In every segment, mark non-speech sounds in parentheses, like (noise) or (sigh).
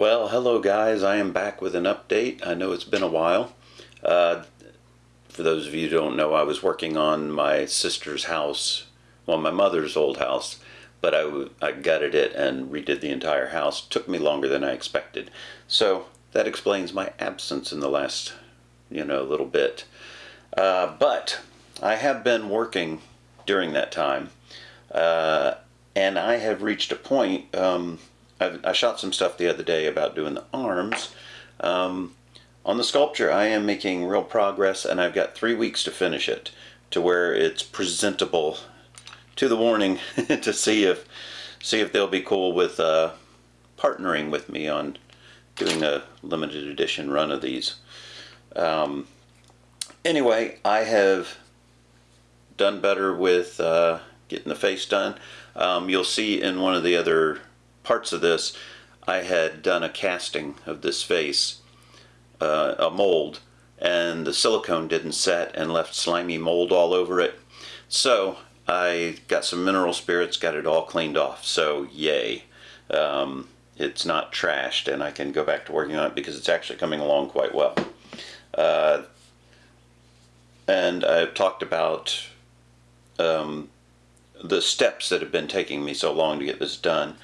Well, hello guys. I am back with an update. I know it's been a while. Uh, for those of you who don't know, I was working on my sister's house, well, my mother's old house, but I, I gutted it and redid the entire house. Took me longer than I expected. So that explains my absence in the last, you know, little bit. Uh, but I have been working during that time, uh, and I have reached a point. Um, I, I shot some stuff the other day about doing the arms. Um, on the sculpture, I am making real progress, and I've got three weeks to finish it to where it's presentable to the warning (laughs) to see if see if they'll be cool with uh, partnering with me on doing a limited edition run of these. Um, anyway, I have done better with uh, getting the face done. Um, you'll see in one of the other parts of this, I had done a casting of this face, uh, a mold, and the silicone didn't set and left slimy mold all over it. So I got some mineral spirits, got it all cleaned off. So yay. Um, it's not trashed and I can go back to working on it because it's actually coming along quite well. Uh, and I've talked about um, the steps that have been taking me so long to get this done.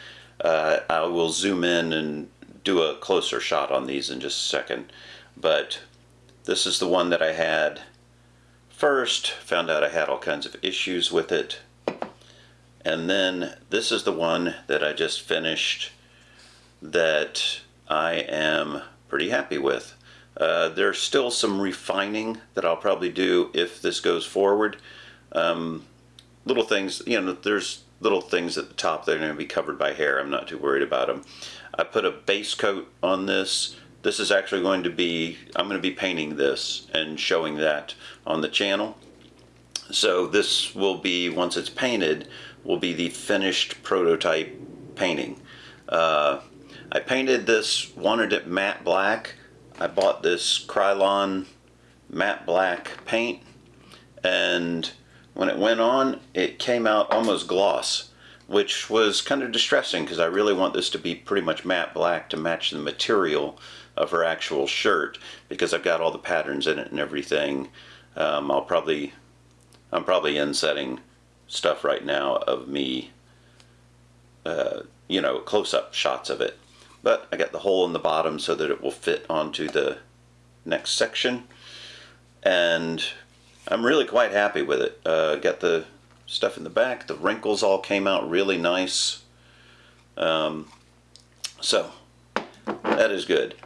Uh, I will zoom in and do a closer shot on these in just a second. But this is the one that I had first, found out I had all kinds of issues with it. And then this is the one that I just finished that I am pretty happy with. Uh, there's still some refining that I'll probably do if this goes forward. Um, little things, you know, there's little things at the top that are going to be covered by hair. I'm not too worried about them. I put a base coat on this. This is actually going to be, I'm going to be painting this and showing that on the channel. So this will be, once it's painted, will be the finished prototype painting. Uh, I painted this, wanted it matte black. I bought this Krylon matte black paint and when it went on, it came out almost gloss, which was kind of distressing because I really want this to be pretty much matte black to match the material of her actual shirt because I've got all the patterns in it and everything. Um, I'll probably, I'm probably insetting stuff right now of me, uh, you know, close-up shots of it. But I got the hole in the bottom so that it will fit onto the next section. And I'm really quite happy with it. Uh, got the stuff in the back. The wrinkles all came out really nice. Um, so, that is good.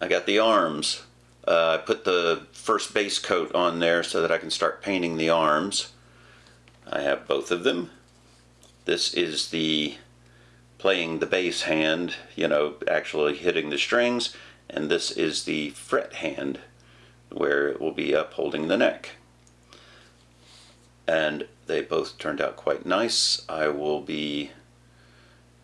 I got the arms. Uh, I put the first base coat on there so that I can start painting the arms. I have both of them. This is the playing the bass hand, you know, actually hitting the strings, and this is the fret hand where it will be up holding the neck and they both turned out quite nice. I will be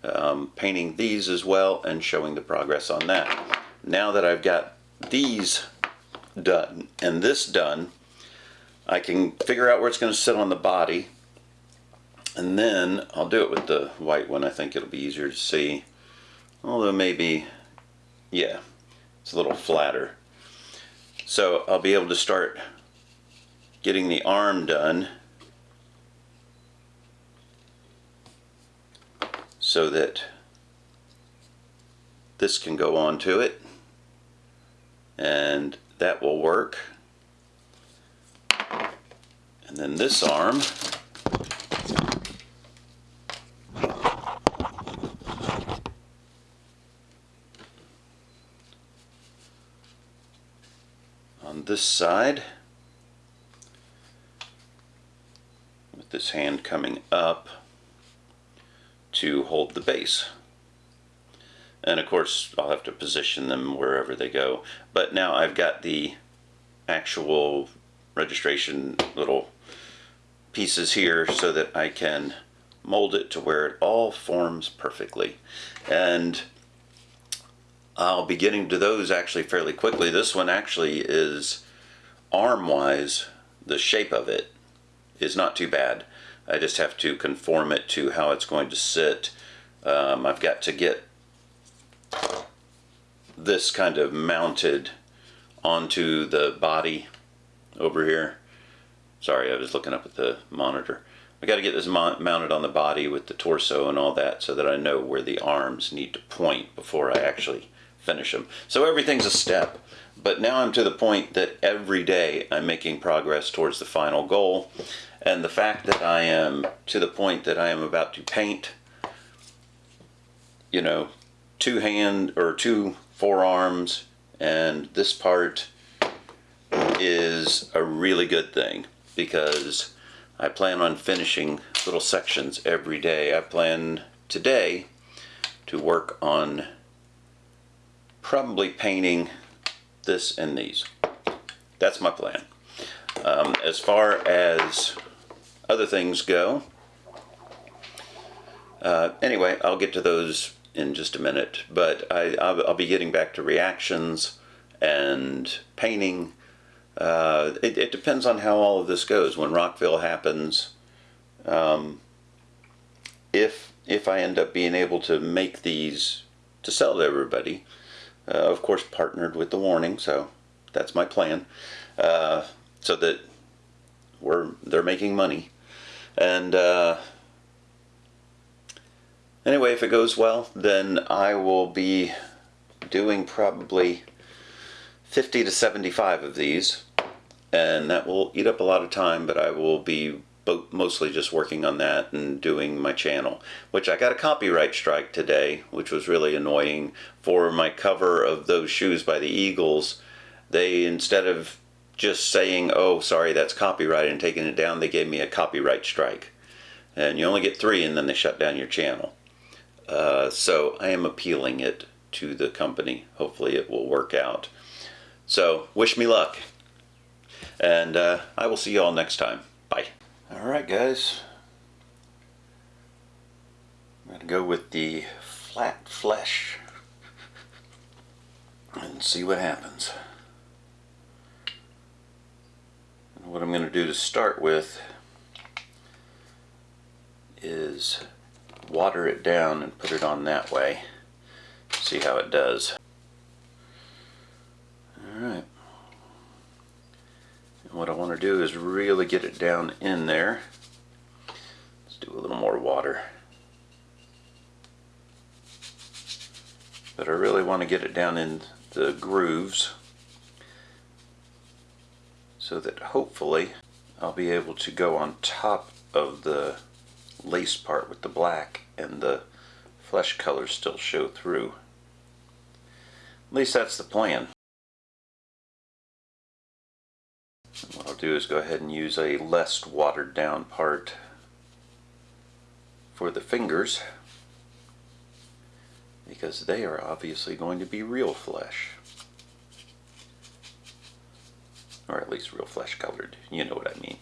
um, painting these as well and showing the progress on that. Now that I've got these done and this done, I can figure out where it's going to sit on the body and then I'll do it with the white one. I think it'll be easier to see. Although maybe, yeah, it's a little flatter. So I'll be able to start getting the arm done so that this can go onto it. And that will work. And then this arm. On this side. With this hand coming up to hold the bass. And of course, I'll have to position them wherever they go. But now I've got the actual registration little pieces here so that I can mold it to where it all forms perfectly. And I'll be getting to those actually fairly quickly. This one actually is arm-wise, the shape of it is not too bad. I just have to conform it to how it's going to sit. Um, I've got to get this kind of mounted onto the body over here. Sorry, I was looking up at the monitor. I got to get this mounted on the body with the torso and all that so that I know where the arms need to point before I actually finish them. So everything's a step. But now I'm to the point that every day I'm making progress towards the final goal. And the fact that I am to the point that I am about to paint, you know, two hand or two forearms and this part is a really good thing because I plan on finishing little sections every day. I plan today to work on probably painting this and these. That's my plan. Um, as far as other things go, uh, anyway, I'll get to those in just a minute, but I, I'll, I'll be getting back to reactions and painting. Uh, it, it, depends on how all of this goes. When Rockville happens, um, if if I end up being able to make these to sell to everybody, uh, of course partnered with the warning, so that's my plan, uh, so that we're they're making money, and uh, anyway, if it goes well, then I will be doing probably 50 to 75 of these and that will eat up a lot of time, but I will be mostly just working on that and doing my channel, which I got a copyright strike today, which was really annoying. For my cover of those shoes by the Eagles, they, instead of just saying, oh, sorry, that's copyright and taking it down, they gave me a copyright strike. And you only get three and then they shut down your channel. Uh, so I am appealing it to the company. Hopefully it will work out. So wish me luck. And uh, I will see you all next time. Bye. Alright guys. I'm going to go with the flat flesh and see what happens. And what I'm going to do to start with is water it down and put it on that way. See how it does. Alright. And what I want to do is really get it down in there. Let's do a little more water. But I really want to get it down in the grooves so that hopefully I'll be able to go on top of the lace part with the black and the flesh colors still show through. At least that's the plan. what I'll do is go ahead and use a less watered down part for the fingers because they are obviously going to be real flesh or at least real flesh colored you know what I mean.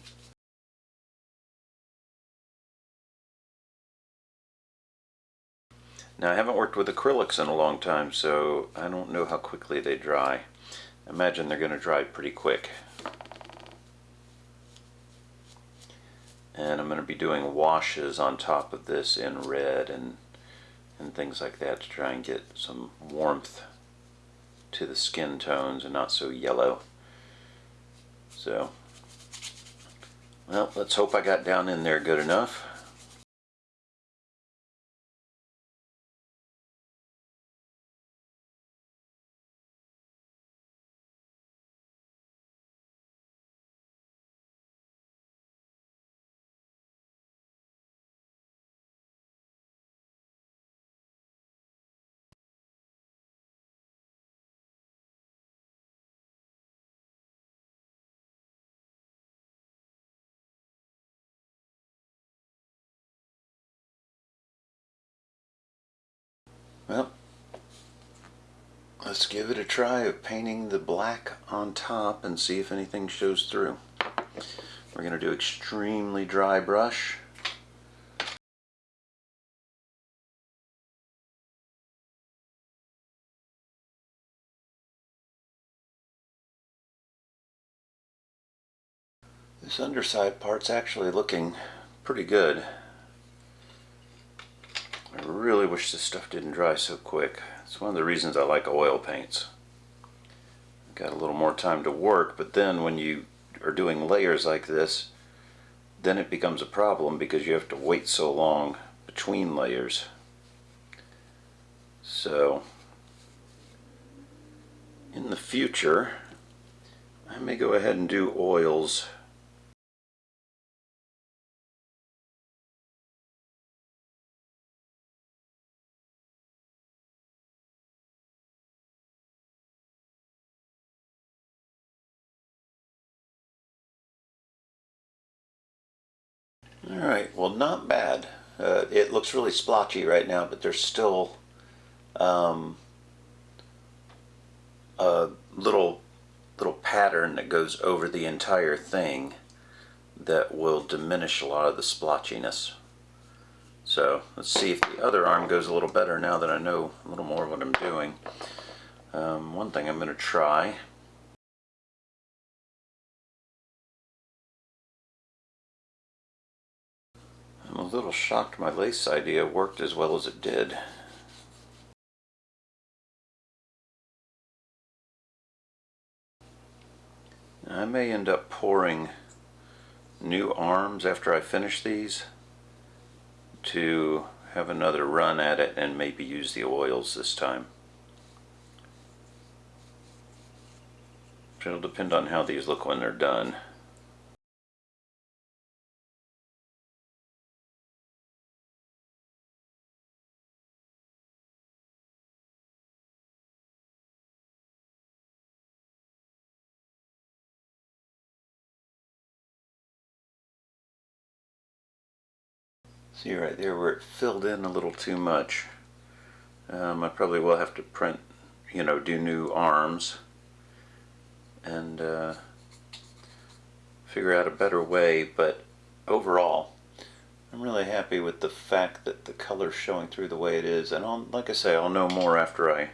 Now I haven't worked with acrylics in a long time so I don't know how quickly they dry. I imagine they're going to dry pretty quick. And I'm going to be doing washes on top of this in red and and things like that to try and get some warmth to the skin tones and not so yellow so well let's hope I got down in there good enough let's give it a try of painting the black on top and see if anything shows through. We're going to do extremely dry brush. This underside part's actually looking pretty good. I really wish this stuff didn't dry so quick. It's one of the reasons I like oil paints. Got a little more time to work, but then when you are doing layers like this, then it becomes a problem because you have to wait so long between layers. So, in the future, I may go ahead and do oils All right, well, not bad. Uh, it looks really splotchy right now, but there's still um, a little little pattern that goes over the entire thing that will diminish a lot of the splotchiness. So let's see if the other arm goes a little better now that I know a little more what I'm doing. Um, one thing I'm going to try a little shocked my lace idea worked as well as it did. I may end up pouring new arms after I finish these to have another run at it and maybe use the oils this time. It'll depend on how these look when they're done. See right there where it filled in a little too much. Um, I probably will have to print, you know, do new arms and uh, figure out a better way, but overall, I'm really happy with the fact that the color's showing through the way it is, and I'll, like I say, I'll know more after I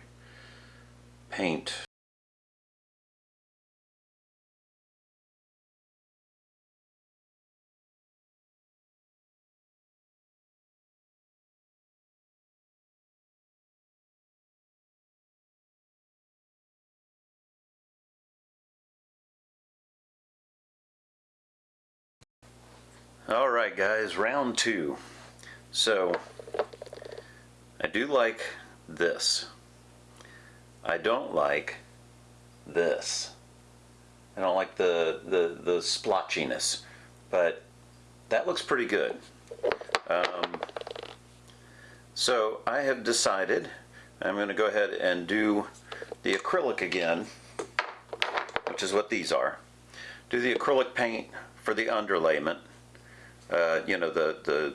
paint All right, guys, round two. So, I do like this. I don't like this. I don't like the, the, the splotchiness, but that looks pretty good. Um, so I have decided I'm going to go ahead and do the acrylic again, which is what these are. Do the acrylic paint for the underlayment uh, you know, the, the,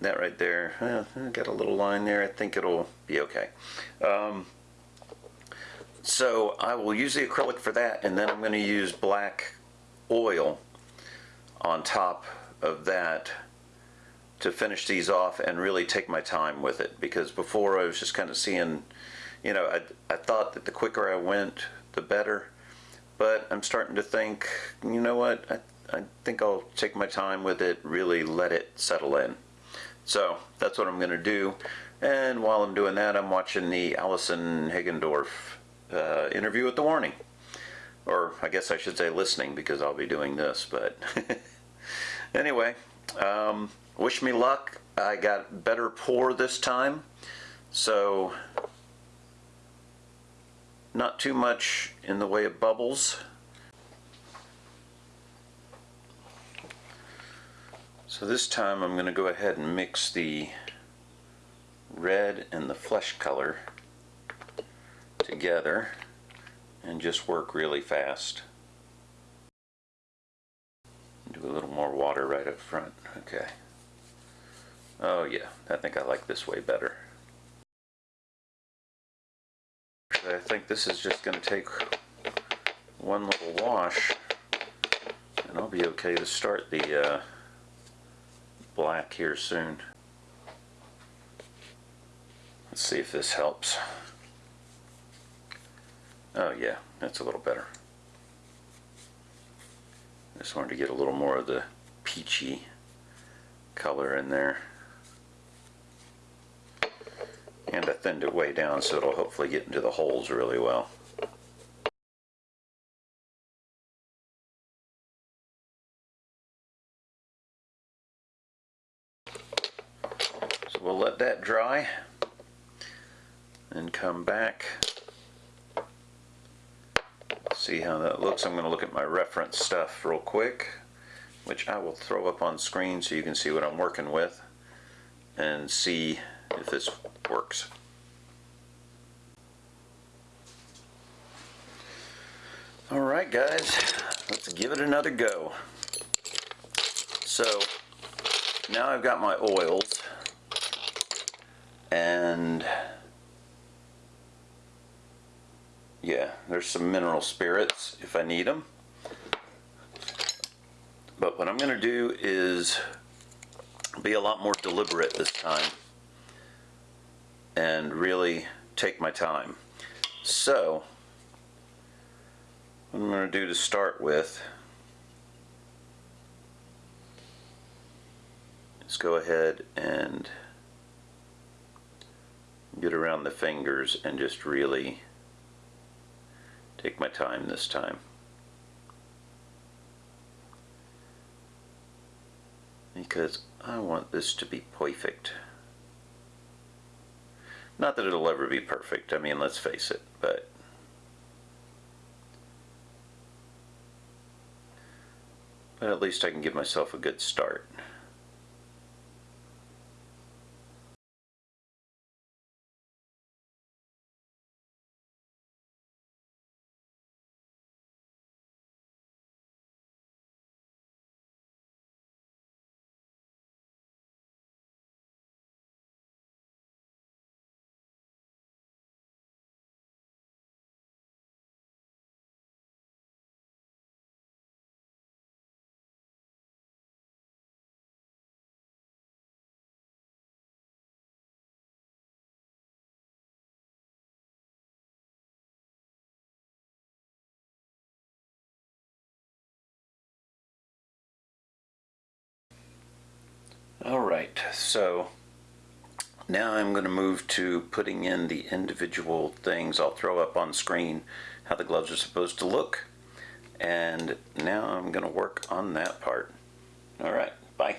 that right there, uh, got a little line there. I think it'll be okay. Um, so I will use the acrylic for that, and then I'm going to use black oil on top of that to finish these off and really take my time with it because before I was just kind of seeing, you know, I, I thought that the quicker I went, the better. But I'm starting to think, you know what, I I think I'll take my time with it, really let it settle in. So that's what I'm going to do. And while I'm doing that, I'm watching the Allison Hagendorf uh, interview with the Warning. Or I guess I should say listening because I'll be doing this. But (laughs) anyway, um, wish me luck. I got better pour this time. So not too much in the way of bubbles. So this time I'm going to go ahead and mix the red and the flesh color together and just work really fast. Do a little more water right up front. Okay. Oh yeah, I think I like this way better. I think this is just going to take one little wash and I'll be okay to start the uh, black here soon. Let's see if this helps. Oh yeah, that's a little better. Just wanted to get a little more of the peachy color in there. And I thinned it way down so it'll hopefully get into the holes really well. We'll let that dry and come back. See how that looks. I'm going to look at my reference stuff real quick, which I will throw up on screen so you can see what I'm working with and see if this works. All right, guys, let's give it another go. So now I've got my oils and yeah, there's some mineral spirits if I need them. But what I'm going to do is be a lot more deliberate this time and really take my time. So, what I'm going to do to start with is go ahead and get around the fingers and just really take my time this time. Because I want this to be perfect. Not that it'll ever be perfect, I mean, let's face it, but but at least I can give myself a good start. All right, so now I'm going to move to putting in the individual things. I'll throw up on screen how the gloves are supposed to look. And now I'm going to work on that part. All right, bye.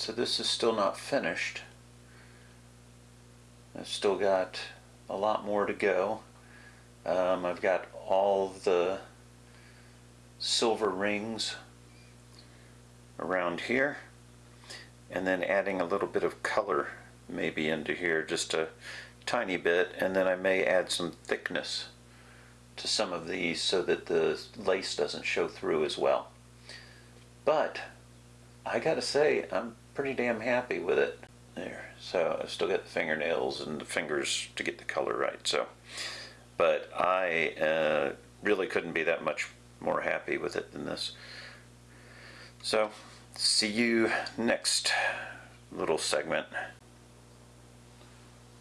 So this is still not finished. I've still got a lot more to go. Um, I've got all the silver rings around here and then adding a little bit of color maybe into here just a tiny bit and then I may add some thickness to some of these so that the lace doesn't show through as well. But I gotta say, I'm pretty damn happy with it. There, so I still got the fingernails and the fingers to get the color right. So, but I uh, really couldn't be that much more happy with it than this. So, see you next little segment.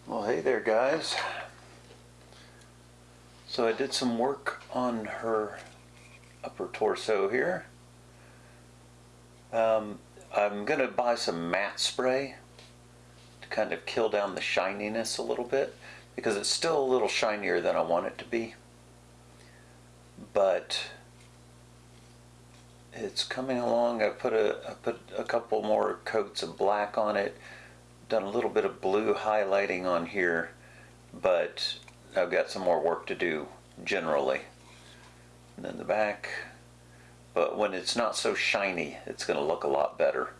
Well, hey there, guys. So I did some work on her upper torso here. Um, I'm going to buy some matte spray to kind of kill down the shininess a little bit because it's still a little shinier than I want it to be. But it's coming along. I put a I put a couple more coats of black on it. Done a little bit of blue highlighting on here, but I've got some more work to do generally. And then the back, but when it's not so shiny, it's going to look a lot better.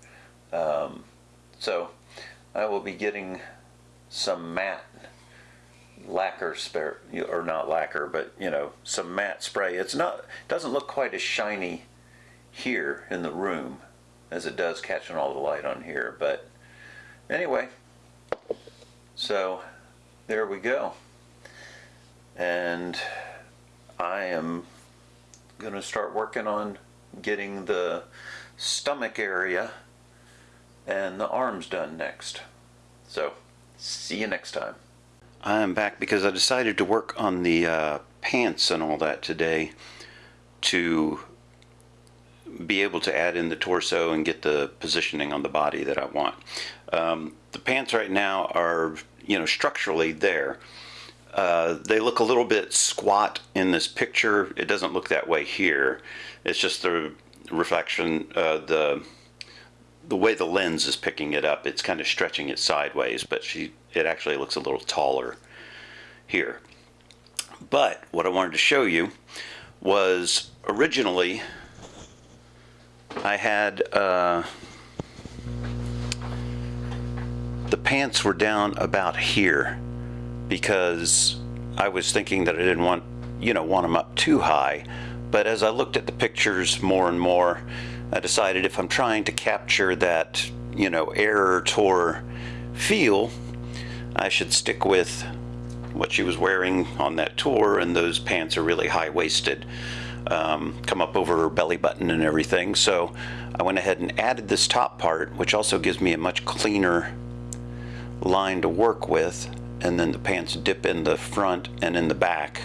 Um, so I will be getting some matte lacquer spare, or not lacquer, but you know, some matte spray. It's not, doesn't look quite as shiny here in the room as it does catching all the light on here. But anyway, so there we go. And I am going to start working on getting the stomach area and the arms done next. So, see you next time. I am back because I decided to work on the uh, pants and all that today to be able to add in the torso and get the positioning on the body that I want. Um, the pants right now are, you know, structurally there. Uh, they look a little bit squat in this picture. It doesn't look that way here. It's just the reflection, uh, the the way the lens is picking it up. It's kind of stretching it sideways, but she it actually looks a little taller here. But what I wanted to show you was originally I had uh, the pants were down about here because I was thinking that I didn't want, you know, want them up too high. But as I looked at the pictures more and more, I decided if I'm trying to capture that, you know, error tour feel, I should stick with what she was wearing on that tour, and those pants are really high-waisted, um, come up over her belly button and everything. So I went ahead and added this top part, which also gives me a much cleaner line to work with and then the pants dip in the front and in the back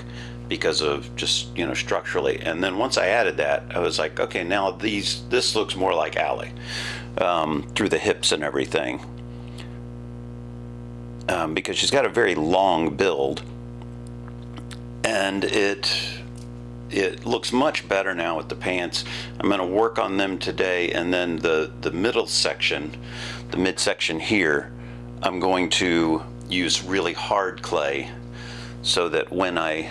because of just you know structurally. And then once I added that I was like okay now these this looks more like Allie um, through the hips and everything. Um, because she's got a very long build and it it looks much better now with the pants. I'm going to work on them today and then the the middle section the midsection here I'm going to use really hard clay so that when I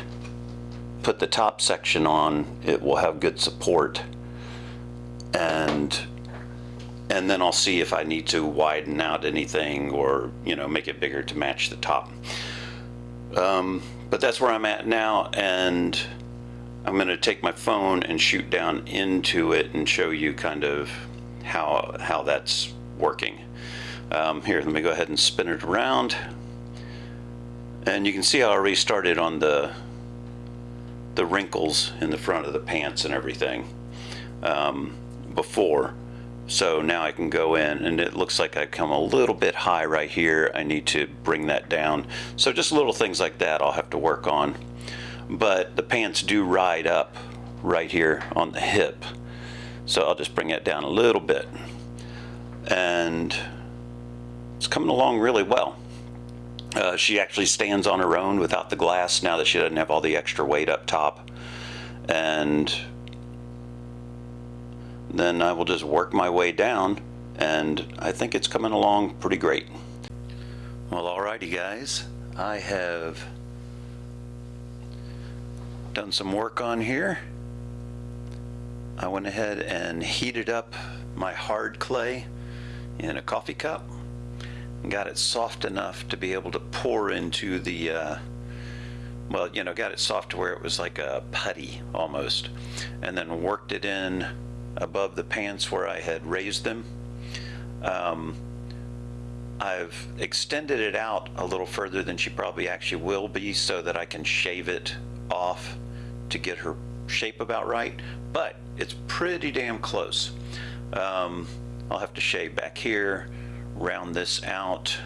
put the top section on it will have good support. And and then I'll see if I need to widen out anything or you know make it bigger to match the top. Um, but that's where I'm at now and I'm gonna take my phone and shoot down into it and show you kind of how how that's working. Um, here let me go ahead and spin it around and you can see how I already started on the the wrinkles in the front of the pants and everything um, before. So now I can go in and it looks like I come a little bit high right here. I need to bring that down. So just little things like that I'll have to work on. But the pants do ride up right here on the hip. So I'll just bring it down a little bit. And it's coming along really well. Uh, she actually stands on her own without the glass now that she doesn't have all the extra weight up top. And then I will just work my way down and I think it's coming along pretty great. Well, alrighty guys, I have done some work on here. I went ahead and heated up my hard clay in a coffee cup got it soft enough to be able to pour into the uh, well you know got it soft to where it was like a putty almost and then worked it in above the pants where I had raised them. Um, I've extended it out a little further than she probably actually will be so that I can shave it off to get her shape about right but it's pretty damn close. Um, I'll have to shave back here round this out.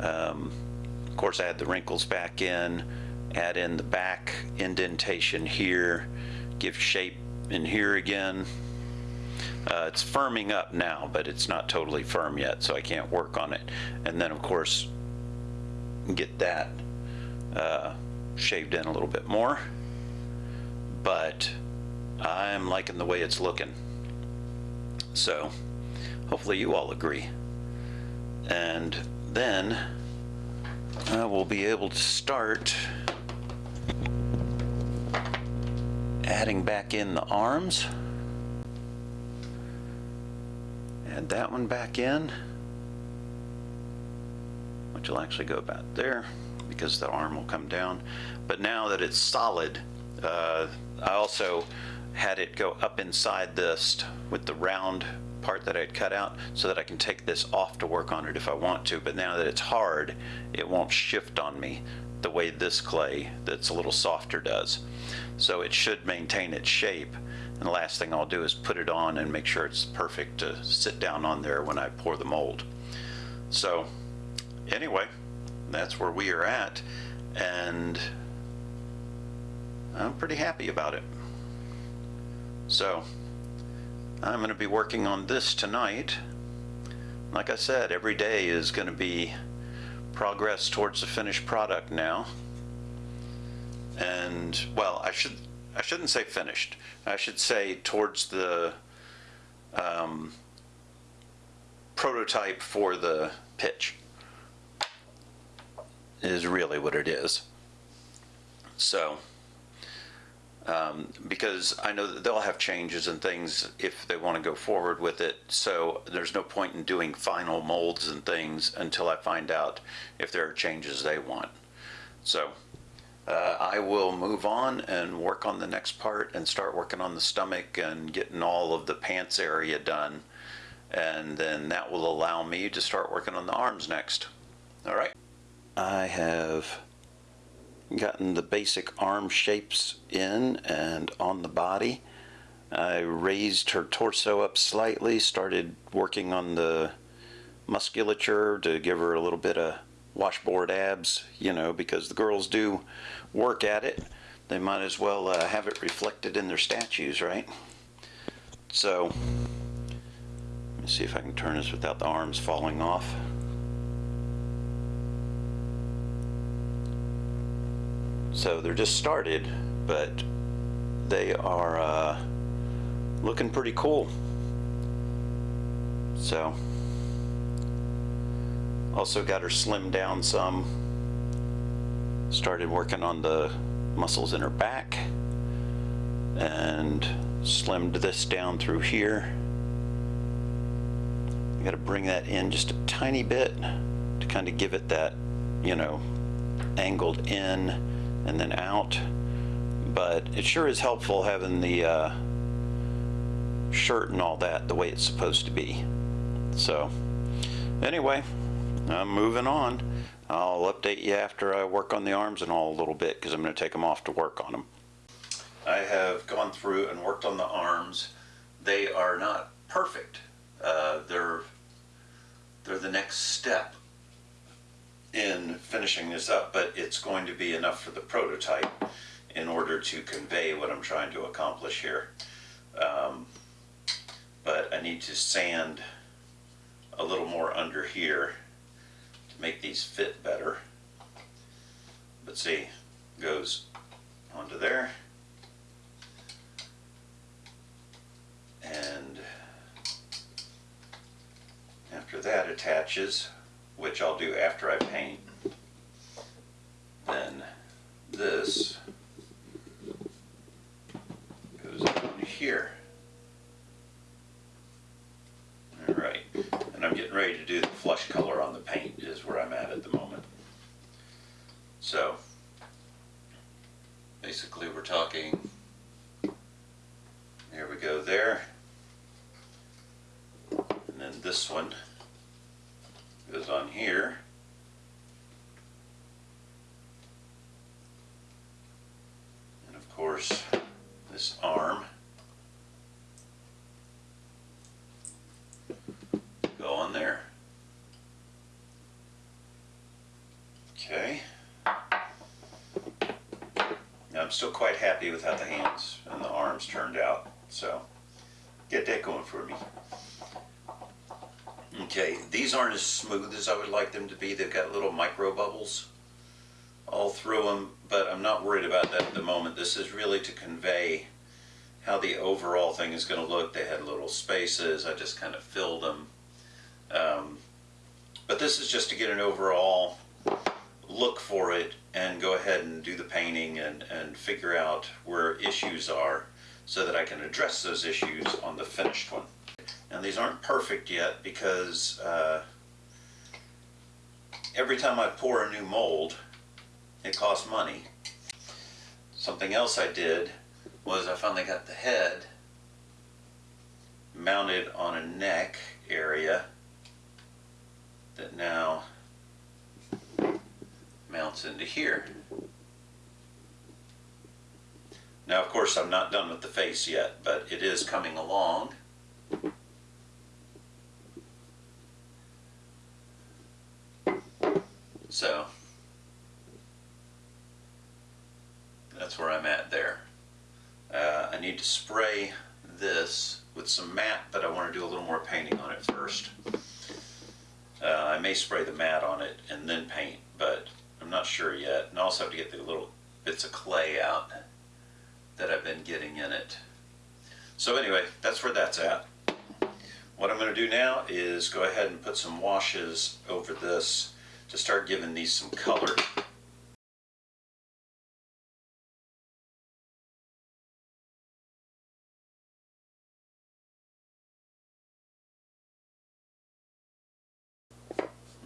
Um, of course, add the wrinkles back in, add in the back indentation here, give shape in here again. Uh, it's firming up now, but it's not totally firm yet, so I can't work on it. And then, of course, get that uh, shaved in a little bit more. But I'm liking the way it's looking. So hopefully you all agree. And then I will be able to start adding back in the arms. Add that one back in, which will actually go about there because the arm will come down. But now that it's solid, uh, I also had it go up inside this with the round part that I'd cut out so that I can take this off to work on it if I want to. But now that it's hard, it won't shift on me the way this clay that's a little softer does. So it should maintain its shape. And the last thing I'll do is put it on and make sure it's perfect to sit down on there when I pour the mold. So anyway, that's where we are at. And I'm pretty happy about it. So I'm going to be working on this tonight. Like I said, every day is going to be progress towards the finished product now. And well, I should I shouldn't say finished. I should say towards the um, prototype for the pitch is really what it is. So, um, because I know that they'll have changes and things if they want to go forward with it. So there's no point in doing final molds and things until I find out if there are changes they want. So uh, I will move on and work on the next part and start working on the stomach and getting all of the pants area done. And then that will allow me to start working on the arms next. All right. I have gotten the basic arm shapes in and on the body. I raised her torso up slightly, started working on the musculature to give her a little bit of washboard abs, you know, because the girls do work at it. They might as well uh, have it reflected in their statues, right? So, let me see if I can turn this without the arms falling off. So they're just started, but they are uh, looking pretty cool. So, also got her slimmed down some. Started working on the muscles in her back and slimmed this down through here. I got to bring that in just a tiny bit to kind of give it that, you know, angled in and then out. But it sure is helpful having the uh, shirt and all that the way it's supposed to be. So anyway, I'm moving on. I'll update you after I work on the arms and all a little bit because I'm going to take them off to work on them. I have gone through and worked on the arms. They are not perfect. Uh, they're they're the next step in finishing this up, but it's going to be enough for the prototype in order to convey what I'm trying to accomplish here. Um, but I need to sand a little more under here to make these fit better. But see, goes onto there. And after that attaches which I'll do after I paint, then this goes on here. Alright, and I'm getting ready to do the flush color on the paint is where I'm at at the moment. So, basically we're talking, there we go there, and then this one goes on here. And of course, this arm go on there. Okay. Now I'm still quite happy with how the hands and the arms turned out. So get that going for me. Okay, these aren't as smooth as I would like them to be. They've got little micro bubbles all through them, but I'm not worried about that at the moment. This is really to convey how the overall thing is going to look. They had little spaces. I just kind of filled them. Um, but this is just to get an overall look for it and go ahead and do the painting and, and figure out where issues are so that I can address those issues on the finished one. Now these aren't perfect yet because uh, every time I pour a new mold, it costs money. Something else I did was I finally got the head mounted on a neck area that now mounts into here. Now, of course, I'm not done with the face yet, but it is coming along. So, that's where I'm at there. Uh, I need to spray this with some matte, but I want to do a little more painting on it first. Uh, I may spray the matte on it and then paint, but I'm not sure yet. And I also have to get the little bits of clay out that I've been getting in it. So anyway, that's where that's at. What I'm going to do now is go ahead and put some washes over this to start giving these some color.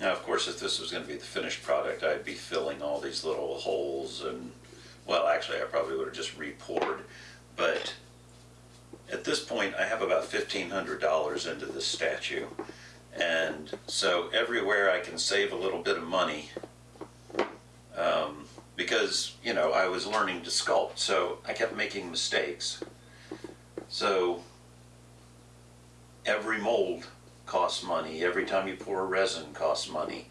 Now, of course, if this was going to be the finished product, I'd be filling all these little holes and, well, actually, I probably would have just re-poured. But at this point, I have about $1,500 into this statue. And so everywhere I can save a little bit of money, um, because, you know, I was learning to sculpt, so I kept making mistakes. So every mold costs money. Every time you pour resin costs money.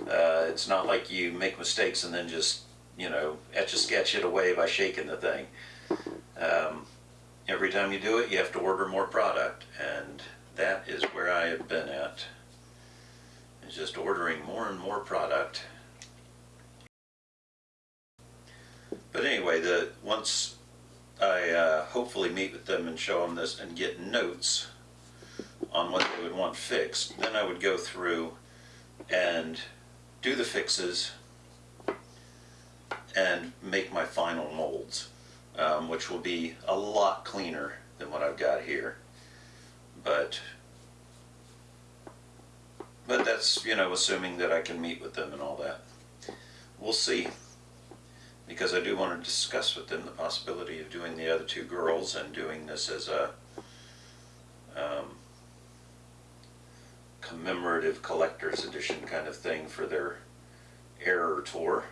Uh, it's not like you make mistakes and then just, you know, etch a sketch it away by shaking the thing. Um, every time you do it, you have to order more product, and that is where I have been at. Is just ordering more and more product. But anyway, the once I uh, hopefully meet with them and show them this and get notes on what they would want fixed. Then I would go through and do the fixes and make my final molds, um, which will be a lot cleaner than what I've got here. But but that's, you know, assuming that I can meet with them and all that. We'll see. Because I do want to discuss with them the possibility of doing the other two girls and doing this as a um, commemorative collector's edition kind of thing for their error tour.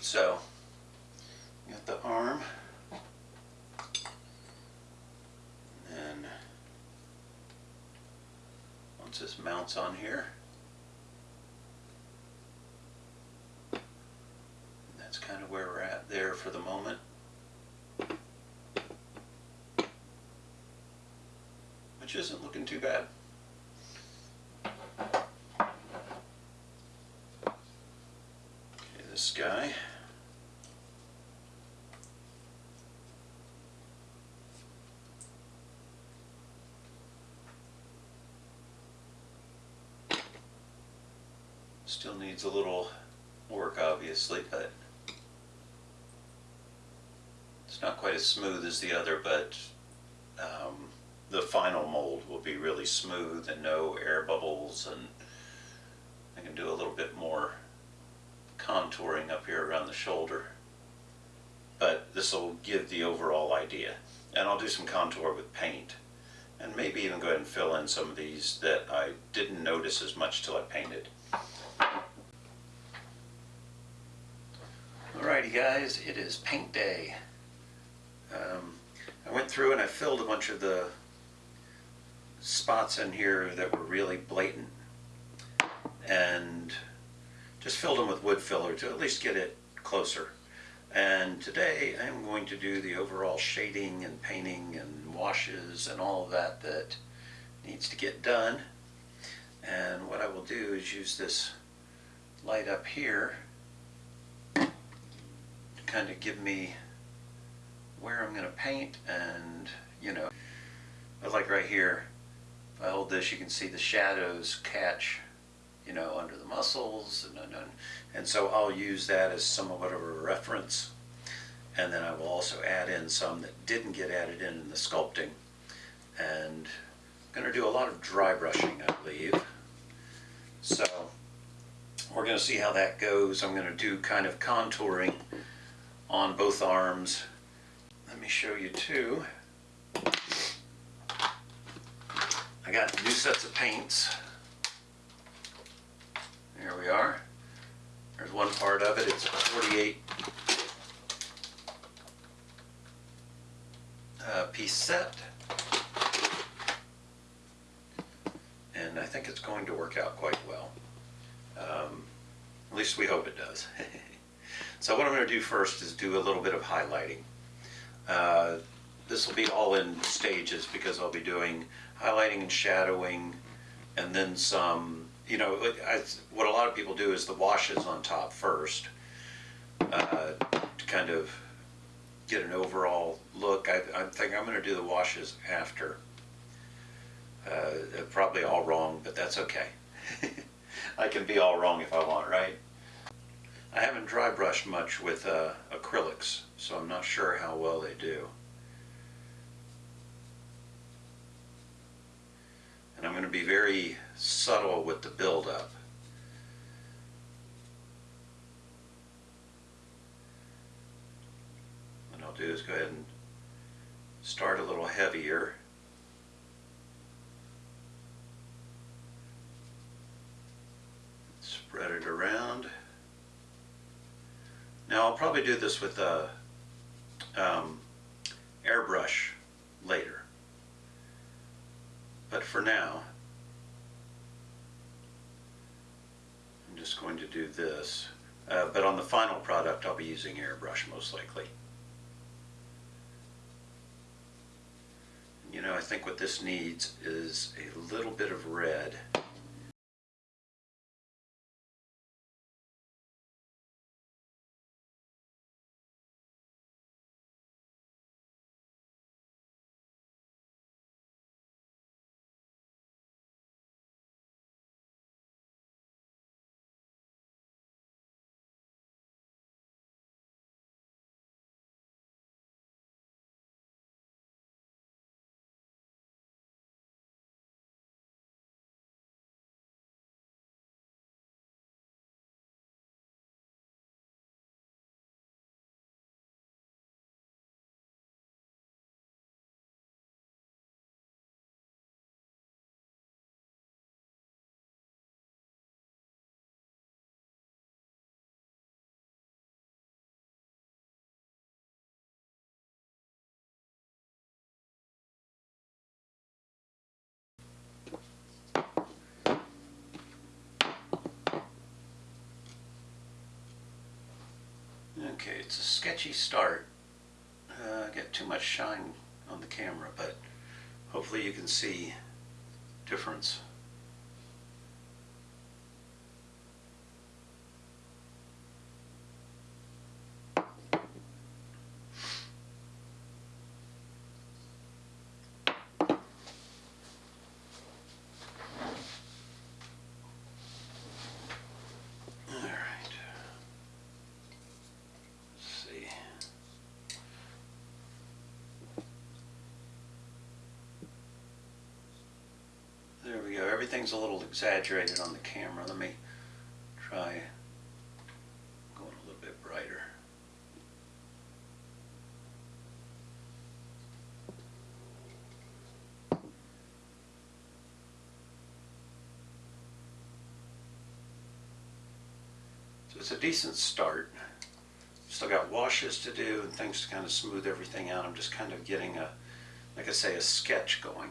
So got the arm. And once this mounts on here, that's kind of where we're at there for the moment. Which isn't looking too bad. guy. Still needs a little work obviously, but it's not quite as smooth as the other, but um, the final mold will be really smooth and no air bubbles and I can do a little bit more contouring up here around the shoulder. But this will give the overall idea. And I'll do some contour with paint. And maybe even go ahead and fill in some of these that I didn't notice as much till I painted. Alrighty guys, it is paint day. Um, I went through and I filled a bunch of the spots in here that were really blatant and just filled them with wood filler to at least get it closer. And today I'm going to do the overall shading and painting and washes and all of that that needs to get done. And what I will do is use this light up here to kind of give me where I'm going to paint and, you know, I like right here, if I hold this, you can see the shadows catch, you know, under the muscles, and, and, and so I'll use that as somewhat of a reference. And then I will also add in some that didn't get added in in the sculpting. And I'm going to do a lot of dry brushing, I believe. So we're going to see how that goes. I'm going to do kind of contouring on both arms. Let me show you too. I got new sets of paints. There we are. There's one part of it. It's a 48 uh, piece set. And I think it's going to work out quite well. Um, at least we hope it does. (laughs) so what I'm going to do first is do a little bit of highlighting. Uh, this will be all in stages because I'll be doing highlighting and shadowing and then some, you know, what a lot of people do is the washes on top first uh, to kind of get an overall look. I, I think I'm going to do the washes after. Uh, probably all wrong, but that's okay. (laughs) I can be all wrong if I want, right? I haven't dry brushed much with uh, acrylics, so I'm not sure how well they do. And I'm going to be very subtle with the buildup. What I'll do is go ahead and start a little heavier. Spread it around. Now I'll probably do this with a um, airbrush later. But for now, just going to do this. Uh, but on the final product, I'll be using airbrush most likely. You know, I think what this needs is a little bit of red. Okay, it's a sketchy start. Uh, get too much shine on the camera, but hopefully you can see difference. Everything's a little exaggerated on the camera. Let me try going a little bit brighter. So it's a decent start. Still got washes to do and things to kind of smooth everything out. I'm just kind of getting a, like I say, a sketch going.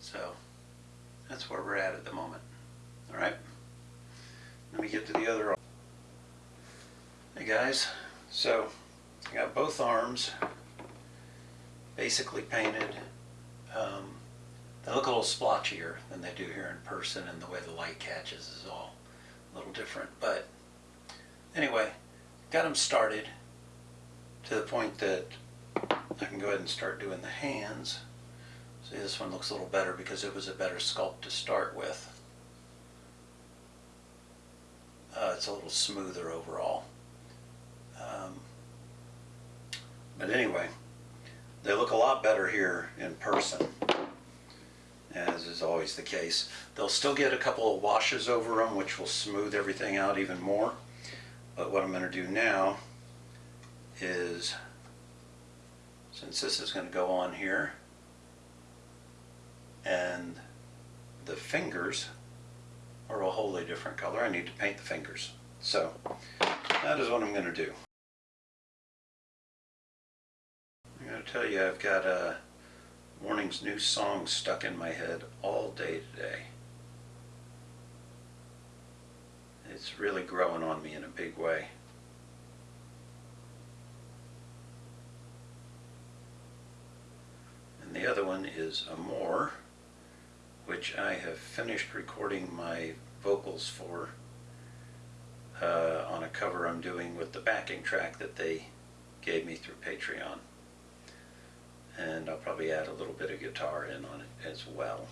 So where we're at at the moment. All right. Let me get to the other. Hey guys, so I got both arms basically painted. Um, they look a little splotchier than they do here in person, and the way the light catches is all a little different. But anyway, got them started to the point that I can go ahead and start doing the hands. See, this one looks a little better because it was a better sculpt to start with. Uh, it's a little smoother overall. Um, but anyway, they look a lot better here in person, as is always the case. They'll still get a couple of washes over them, which will smooth everything out even more. But what I'm going to do now is, since this is going to go on here, and the fingers are a wholly different color. I need to paint the fingers. So that is what I'm going to do. I'm going to tell you I've got a Warning's new song stuck in my head all day today. It's really growing on me in a big way. And the other one is Amour which I have finished recording my vocals for uh, on a cover I'm doing with the backing track that they gave me through Patreon. And I'll probably add a little bit of guitar in on it as well.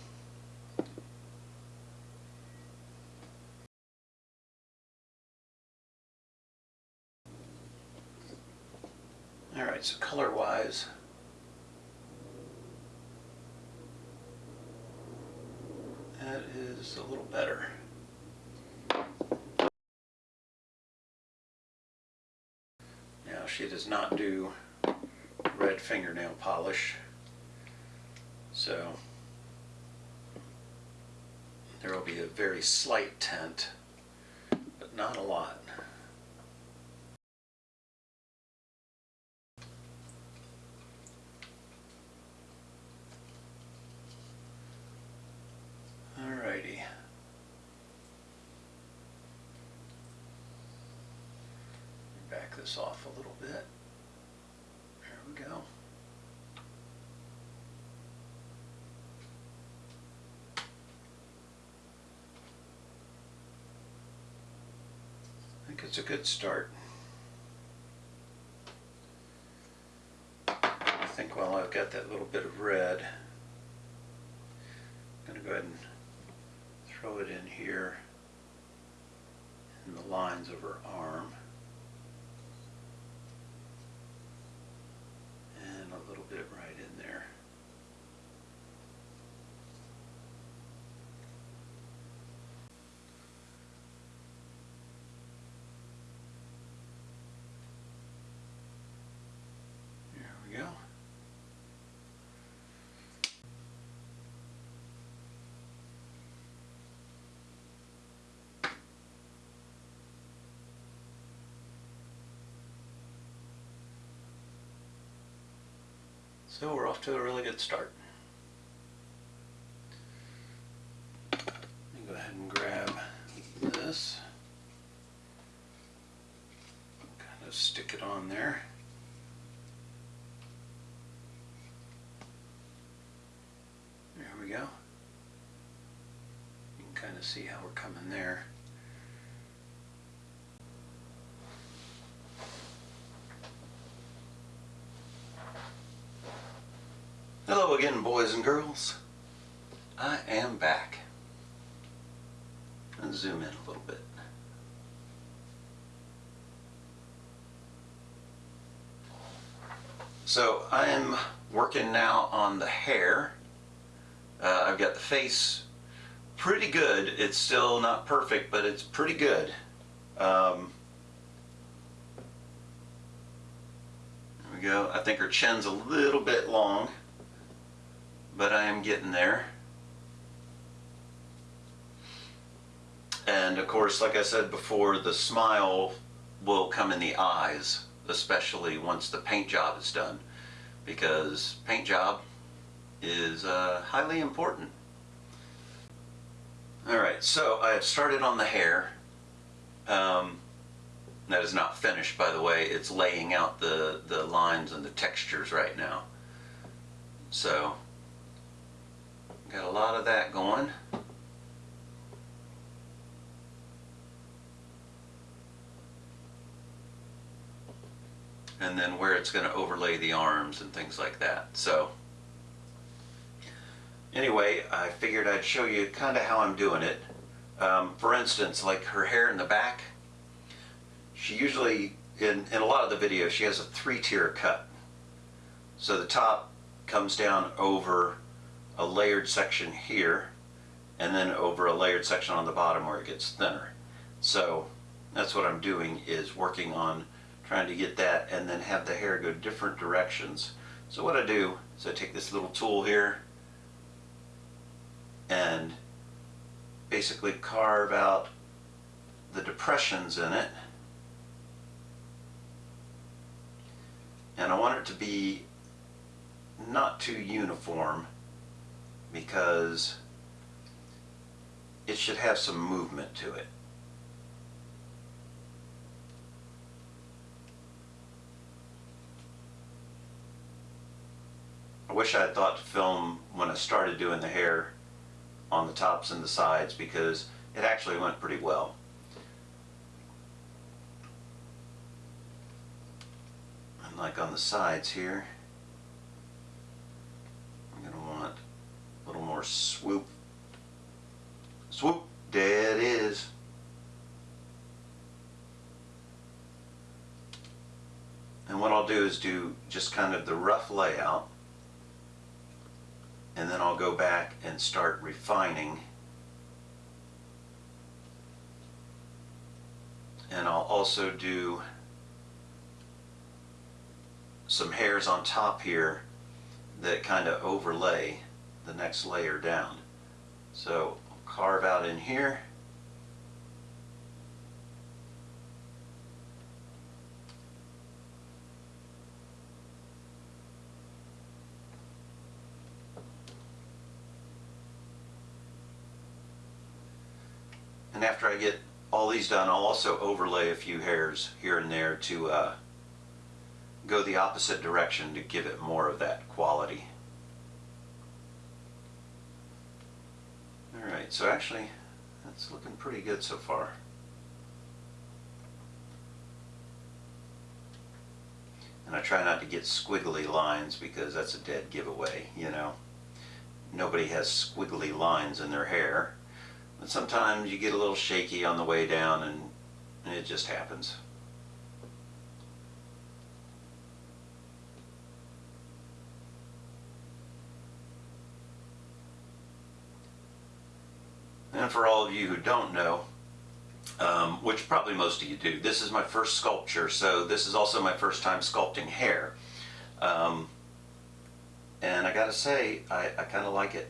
Alright, so color-wise, That is a little better. Now she does not do red fingernail polish, so there will be a very slight tint, but not a lot. Alrighty. Back this off a little bit. There we go. I think it's a good start. I think while I've got that little bit of red, I'm going to go ahead and throw it in here in the lines of her arm. And a little right in there. There we go. So we're off to a really good start. Go ahead and grab this. Kind of stick it on there. There we go. You can kind of see how we're coming there. Again, boys and girls. I am back. Zoom in a little bit. So I am working now on the hair Uh, I've got the face pretty good. It's still not perfect, but it's pretty good. Um, there we go. I think her chin's a little bit long, but I am getting there. And of course, like I said before, the smile will come in the eyes, especially once the paint job is done, because paint job is uh, highly important. All right, so I have started on the hair. Um, that is not finished, by the way. It's laying out the, the lines and the textures right now. So, got a lot of that going. And then where it's going to overlay the arms and things like that. So, anyway, I figured I'd show you kind of how I'm doing it. Um, for instance, like her hair in the back, she usually, in, in a lot of the videos, she has a three-tier cut. So the top comes down over a layered section here, and then over a layered section on the bottom where it gets thinner. So that's what I'm doing is working on trying to get that and then have the hair go different directions. So what I do is I take this little tool here and basically carve out the depressions in it. And I want it to be not too uniform because it should have some movement to it. I wish I had thought to film when I started doing the hair on the tops and the sides because it actually went pretty well. Like on the sides here, I'm going to want a little more swoop. Swoop, there it is. And what I'll do is do just kind of the rough layout and then I'll go back and start refining and I'll also do some hairs on top here that kind of overlay the next layer down so I'll carve out in here And after I get all these done, I'll also overlay a few hairs here and there to uh, go the opposite direction to give it more of that quality. Alright, so actually that's looking pretty good so far. And I try not to get squiggly lines because that's a dead giveaway, you know. Nobody has squiggly lines in their hair. But sometimes you get a little shaky on the way down and, and it just happens. And for all of you who don't know, um, which probably most of you do, this is my first sculpture, so this is also my first time sculpting hair. Um, and I gotta say, I, I kind of like it.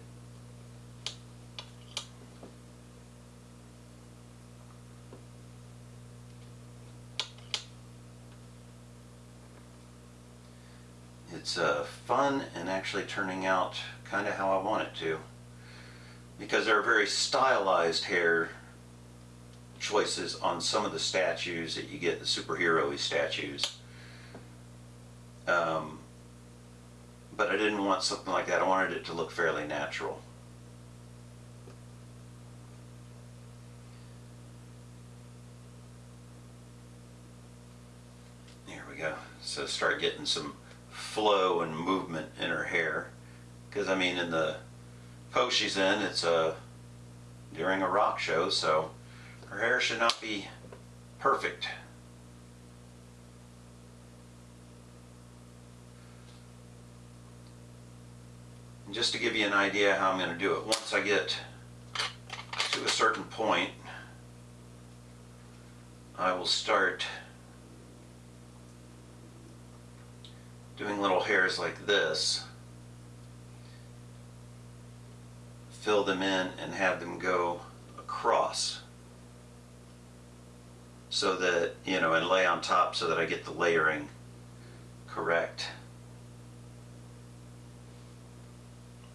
it's uh, fun and actually turning out kind of how I want it to. Because there are very stylized hair choices on some of the statues that you get, the superhero statues. Um, but I didn't want something like that. I wanted it to look fairly natural. There we go. So start getting some flow and movement in her hair. Because I mean, in the pose she's in, it's a uh, during a rock show, so her hair should not be perfect. And just to give you an idea how I'm going to do it, once I get to a certain point, I will start doing little hairs like this, fill them in and have them go across so that, you know, and lay on top so that I get the layering correct.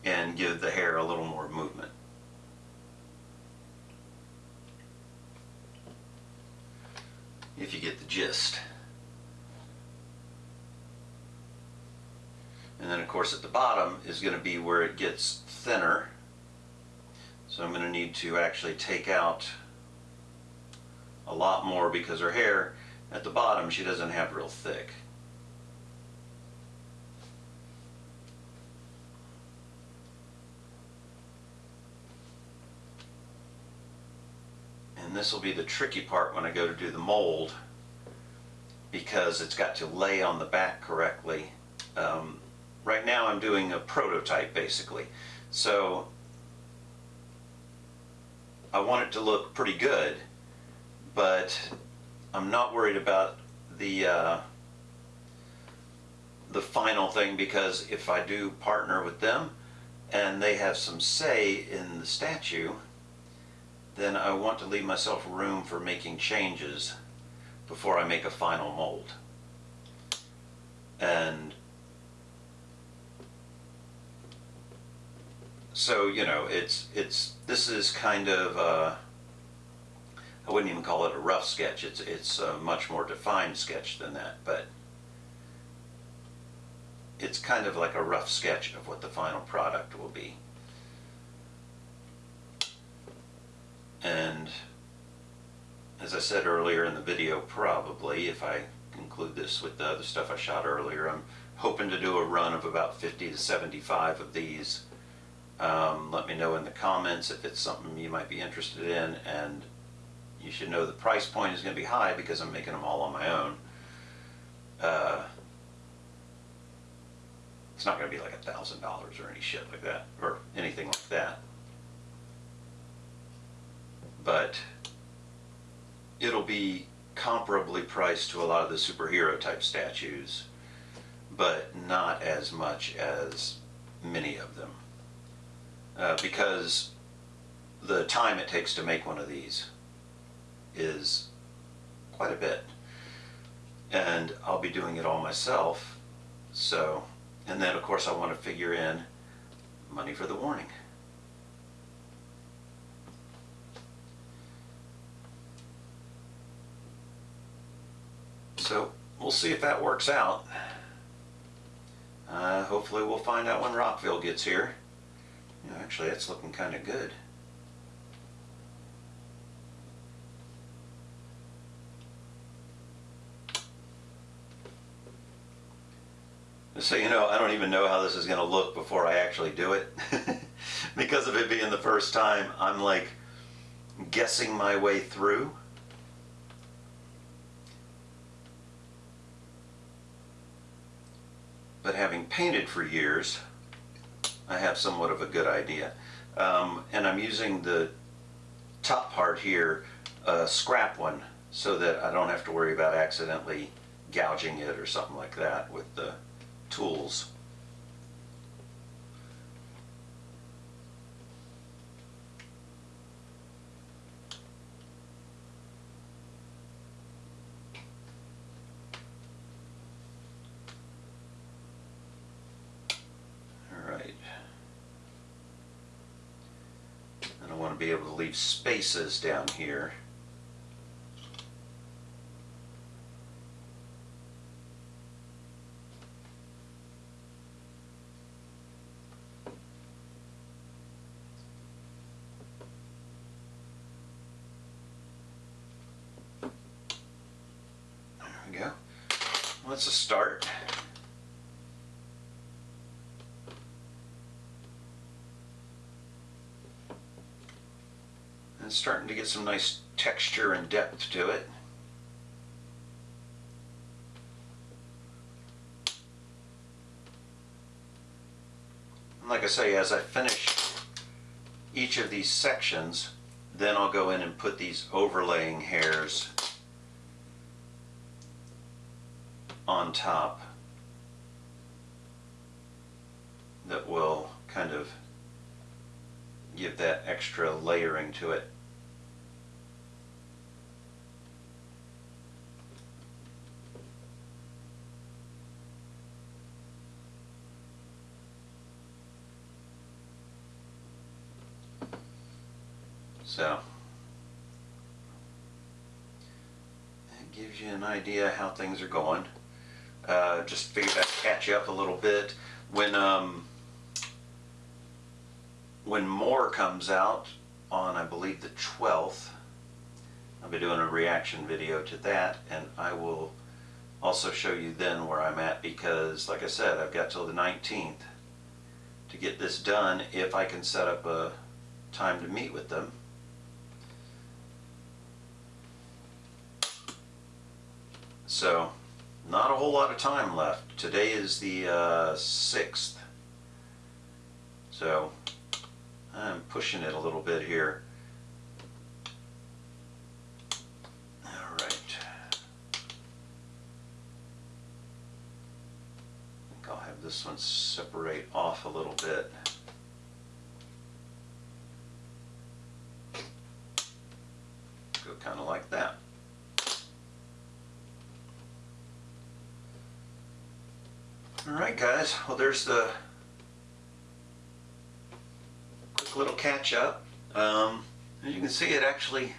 And give the hair a little more movement. If you get the gist. And then of course at the bottom is going to be where it gets thinner. So I'm going to need to actually take out a lot more because her hair at the bottom she doesn't have real thick. And this will be the tricky part when I go to do the mold because it's got to lay on the back correctly. Um, right now I'm doing a prototype basically. So I want it to look pretty good, but I'm not worried about the uh, the final thing because if I do partner with them and they have some say in the statue, then I want to leave myself room for making changes before I make a final mold. And so you know it's it's this is kind of uh, I wouldn't even call it a rough sketch. It's it's a much more defined sketch than that but it's kind of like a rough sketch of what the final product will be. And as I said earlier in the video probably if I conclude this with the other stuff I shot earlier I'm hoping to do a run of about 50 to 75 of these um, let me know in the comments if it's something you might be interested in and you should know the price point is going to be high because I'm making them all on my own. Uh, it's not going to be like a thousand dollars or any shit like that or anything like that. But it'll be comparably priced to a lot of the superhero type statues, but not as much as many of them uh, because the time it takes to make one of these is quite a bit. And I'll be doing it all myself. So, and then of course I want to figure in money for the warning. So we'll see if that works out. Uh, hopefully we'll find out when Rockville gets here. Actually, that's looking kind of good. So, you know, I don't even know how this is going to look before I actually do it. (laughs) because of it being the first time, I'm like guessing my way through. But having painted for years, I have somewhat of a good idea. Um, and I'm using the top part here, a scrap one, so that I don't have to worry about accidentally gouging it or something like that with the tools. be able to leave spaces down here. There we go. Let's start. It's starting to get some nice texture and depth to it. like I say, as I finish each of these sections, then I'll go in and put these overlaying hairs on top that will kind of give that extra layering to it. So that gives you an idea how things are going. Uh, just figured I'd catch you up a little bit when um, when more comes out on I believe the 12th. I'll be doing a reaction video to that, and I will also show you then where I'm at because, like I said, I've got till the 19th to get this done if I can set up a time to meet with them. So, not a whole lot of time left. Today is the uh, 6th. So, I'm pushing it a little bit here. All right. I think I'll have this one separate off a little bit. Go kind of like that. All right, guys. Well, there's the quick little catch up. Um, as you can see, it actually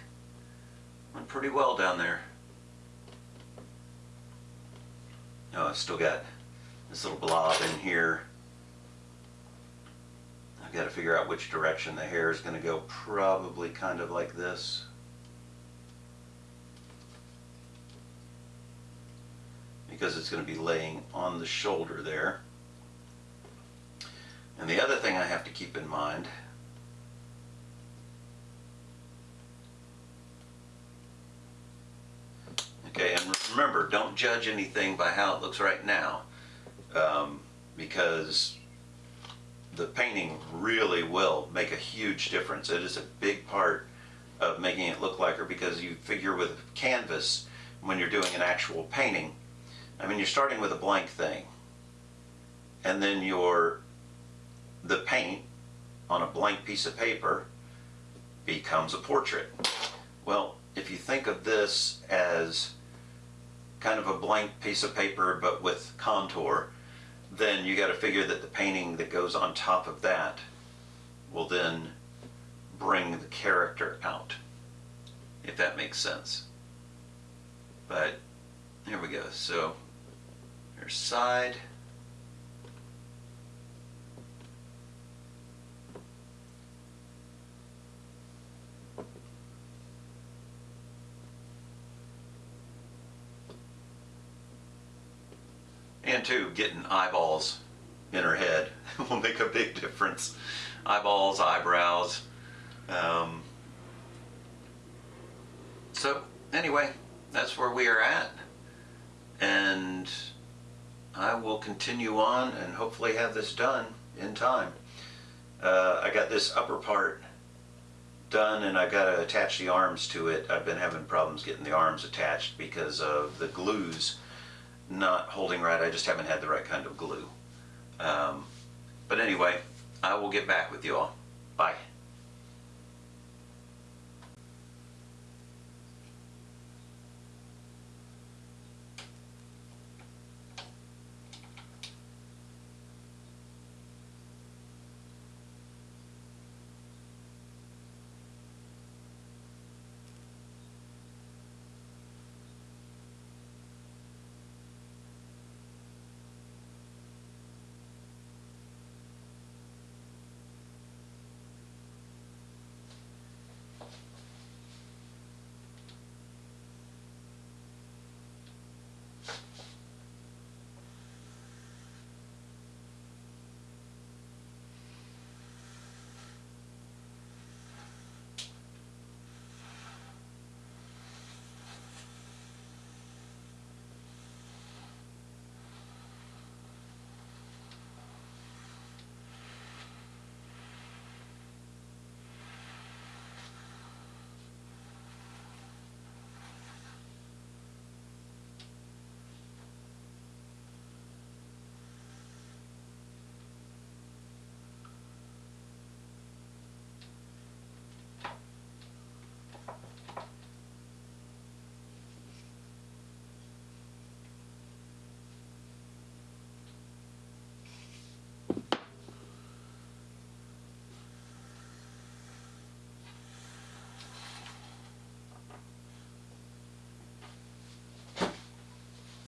went pretty well down there. Oh, I've still got this little blob in here. I've got to figure out which direction the hair is going to go. Probably kind of like this. Because it's going to be laying on the shoulder there. And the other thing I have to keep in mind Okay, and remember, don't judge anything by how it looks right now um, because the painting really will make a huge difference. It is a big part of making it look like her because you figure with canvas when you're doing an actual painting I mean, you're starting with a blank thing, and then your the paint on a blank piece of paper becomes a portrait. Well, if you think of this as kind of a blank piece of paper but with contour, then you got to figure that the painting that goes on top of that will then bring the character out, if that makes sense. But here we go. So side. And two, getting eyeballs in her head (laughs) will make a big difference. Eyeballs, eyebrows. Um, so anyway, that's where we are at. And I will continue on and hopefully have this done in time. Uh, I got this upper part done and I got to attach the arms to it. I've been having problems getting the arms attached because of the glues not holding right. I just haven't had the right kind of glue. Um, but anyway, I will get back with you all. Bye.